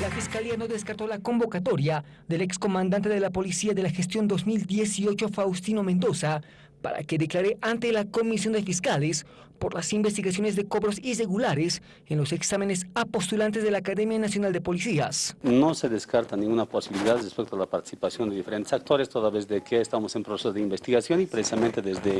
La Fiscalía no descartó la convocatoria del excomandante de la Policía de la Gestión 2018, Faustino Mendoza, para que declare ante la Comisión de Fiscales por las investigaciones de cobros irregulares en los exámenes a postulantes de la Academia Nacional de Policías. No se descarta ninguna posibilidad respecto a la participación de diferentes actores, toda vez de que estamos en proceso de investigación y precisamente desde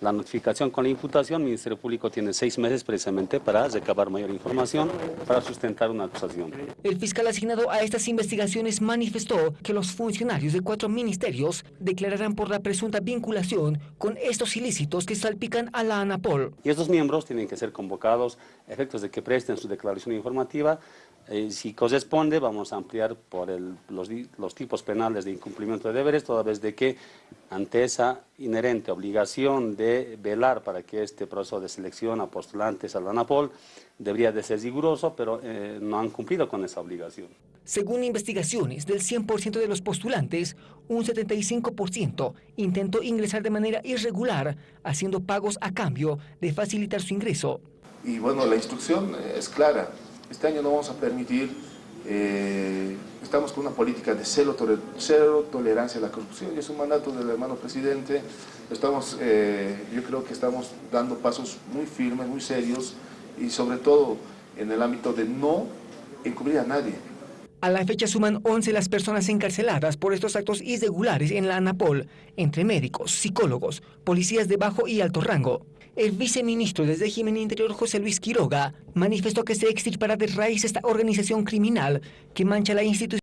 la notificación con la imputación, el Ministerio Público tiene seis meses precisamente para recabar mayor información, para sustentar una acusación. El fiscal asignado a estas investigaciones manifestó que los funcionarios de cuatro ministerios declararán por la presunta vinculación con estos ilícitos que salpican a la ANAPOL. Y estos miembros tienen que ser convocados a efectos de que presten su declaración informativa. Eh, si corresponde, vamos a ampliar por los, tipos penales de incumplimiento de deberes, toda vez de que ante esa inherente obligación de velar para que este proceso de selección a postulantes a la ANAPOL debería de ser riguroso, pero eh, no han cumplido con esa obligación. Según investigaciones, del 100% de los postulantes, un 75% intentó ingresar de manera irregular, haciendo pagos a cambio de facilitar su ingreso. Y bueno, la instrucción es clara. Este año no vamos a permitir, eh, estamos con una política de cero, tolerancia a la corrupción y es un mandato del hermano presidente. Estamos, eh, yo creo que estamos dando pasos muy firmes, muy serios y sobre todo en el ámbito de no encubrir a nadie. A la fecha suman 11 las personas encarceladas por estos actos irregulares en la ANAPOL, entre médicos, psicólogos, policías de bajo y alto rango. El viceministro del régimen interior José Luis Quiroga manifestó que se extirpará de raíz esta organización criminal que mancha la institución